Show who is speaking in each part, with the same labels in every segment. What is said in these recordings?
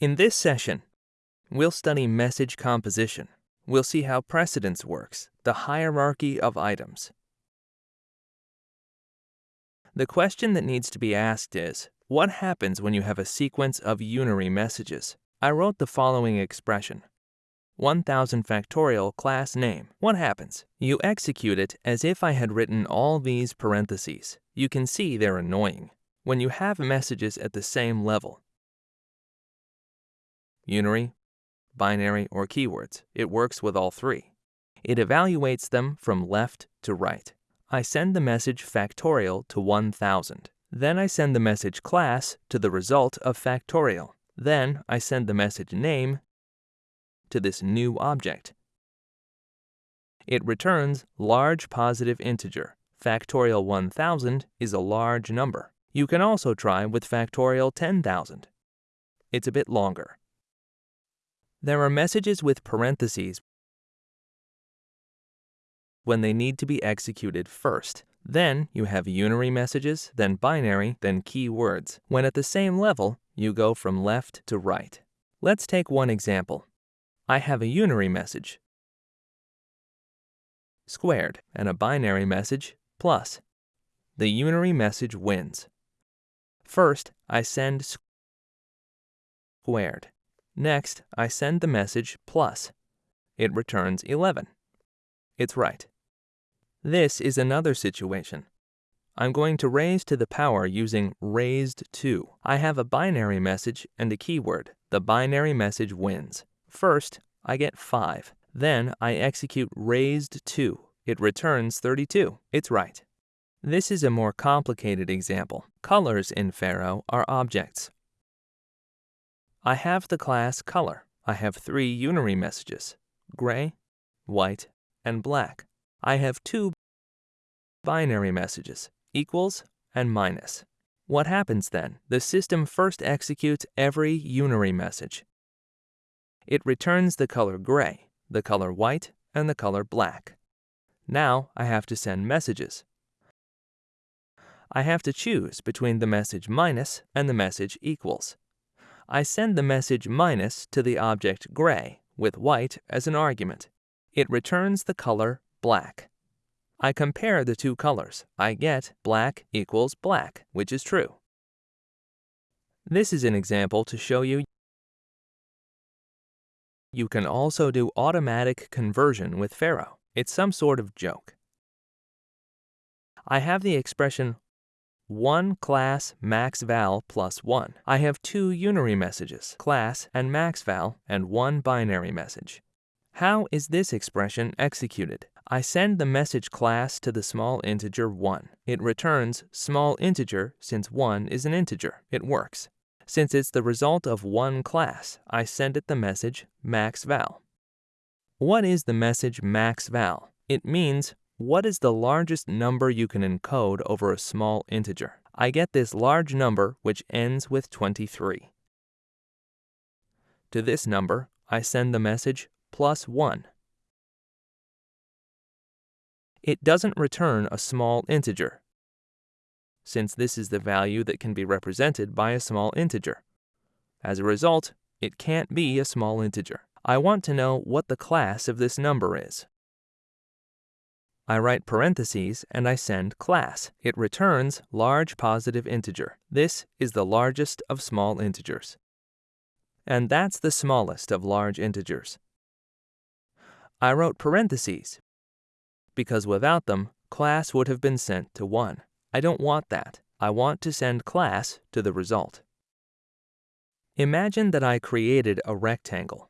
Speaker 1: In this session, we'll study message composition. We'll see how precedence works, the hierarchy of items. The question that needs to be asked is, what happens when you have a sequence of unary messages? I wrote the following expression. 1000 factorial class name. What happens? You execute it as if I had written all these parentheses. You can see they're annoying. When you have messages at the same level, unary, binary, or keywords. It works with all three. It evaluates them from left to right. I send the message factorial to 1000. Then I send the message class to the result of factorial. Then I send the message name to this new object. It returns large positive integer. Factorial 1000 is a large number. You can also try with factorial 10,000. It's a bit longer. There are messages with parentheses when they need to be executed first. Then you have unary messages, then binary, then keywords. When at the same level, you go from left to right. Let's take one example. I have a unary message, squared, and a binary message, plus. The unary message wins. First, I send squared. Next, I send the message plus. It returns 11. It's right. This is another situation. I'm going to raise to the power using raised to. I have a binary message and a keyword. The binary message wins. First, I get 5. Then I execute raised to. It returns 32. It's right. This is a more complicated example. Colors in Pharo are objects. I have the class color. I have three unary messages, gray, white, and black. I have two binary messages, equals and minus. What happens then? The system first executes every unary message. It returns the color gray, the color white, and the color black. Now I have to send messages. I have to choose between the message minus and the message equals. I send the message minus to the object gray with white as an argument. It returns the color black. I compare the two colors. I get black equals black, which is true. This is an example to show you you can also do automatic conversion with Pharo. It's some sort of joke. I have the expression 1 class maxval plus 1. I have two unary messages, class and maxval, and one binary message. How is this expression executed? I send the message class to the small integer 1. It returns small integer since 1 is an integer. It works. Since it's the result of one class, I send it the message maxval. What is the message maxval? It means what is the largest number you can encode over a small integer? I get this large number which ends with 23. To this number, I send the message plus 1. It doesn't return a small integer, since this is the value that can be represented by a small integer. As a result, it can't be a small integer. I want to know what the class of this number is. I write parentheses and I send class. It returns large positive integer. This is the largest of small integers. And that's the smallest of large integers. I wrote parentheses because without them, class would have been sent to 1. I don't want that. I want to send class to the result. Imagine that I created a rectangle.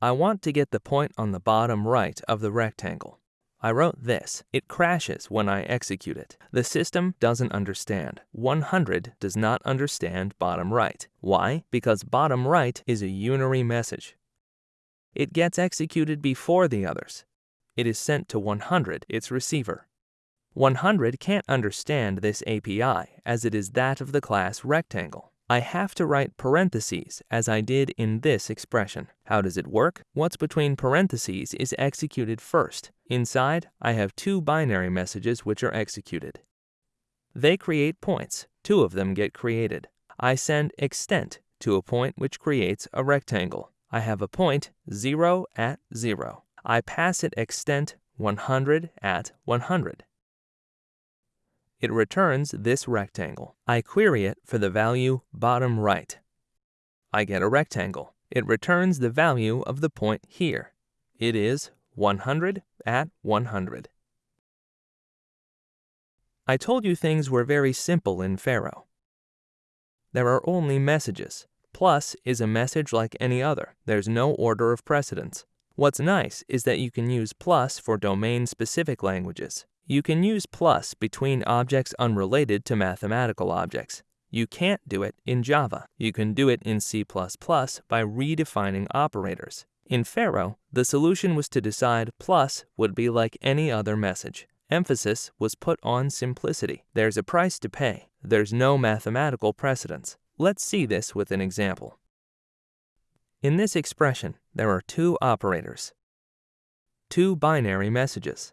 Speaker 1: I want to get the point on the bottom right of the rectangle. I wrote this. It crashes when I execute it. The system doesn't understand. 100 does not understand bottom right. Why? Because bottom right is a unary message. It gets executed before the others. It is sent to 100, its receiver. 100 can't understand this API as it is that of the class rectangle. I have to write parentheses as I did in this expression. How does it work? What's between parentheses is executed first. Inside, I have two binary messages which are executed. They create points. Two of them get created. I send extent to a point which creates a rectangle. I have a point 0 at 0. I pass it extent 100 at 100. It returns this rectangle. I query it for the value bottom right. I get a rectangle. It returns the value of the point here. It is 100 at 100. I told you things were very simple in Pharo. There are only messages. Plus is a message like any other. There's no order of precedence. What's nice is that you can use plus for domain-specific languages. You can use plus between objects unrelated to mathematical objects. You can't do it in Java. You can do it in C++ by redefining operators. In Pharo, the solution was to decide plus would be like any other message. Emphasis was put on simplicity. There's a price to pay. There's no mathematical precedence. Let's see this with an example. In this expression, there are two operators, two binary messages.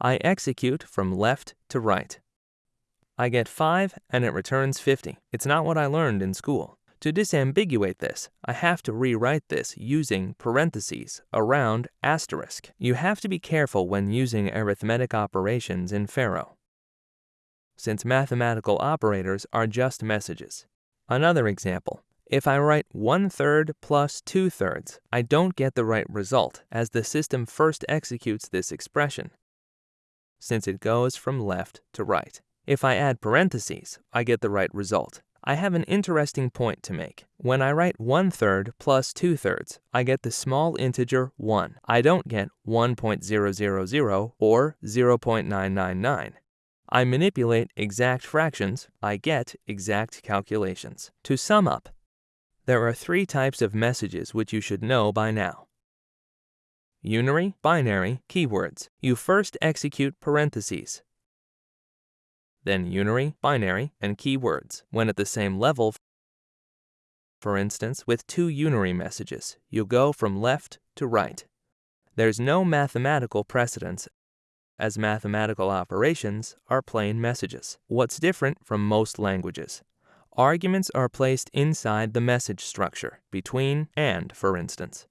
Speaker 1: I execute from left to right. I get 5 and it returns 50. It's not what I learned in school. To disambiguate this, I have to rewrite this using parentheses around asterisk. You have to be careful when using arithmetic operations in Pharo, since mathematical operators are just messages. Another example. If I write 1 third plus 2 thirds, I don't get the right result as the system first executes this expression, since it goes from left to right. If I add parentheses, I get the right result. I have an interesting point to make. When I write 1 third plus 2 thirds, I get the small integer 1. I don't get 1.000 or 0.999. I manipulate exact fractions, I get exact calculations. To sum up, there are three types of messages which you should know by now. Unary, binary, keywords. You first execute parentheses, then unary, binary, and keywords. When at the same level, for instance, with two unary messages, you go from left to right. There's no mathematical precedence as mathematical operations are plain messages. What's different from most languages? Arguments are placed inside the message structure, between and, for instance.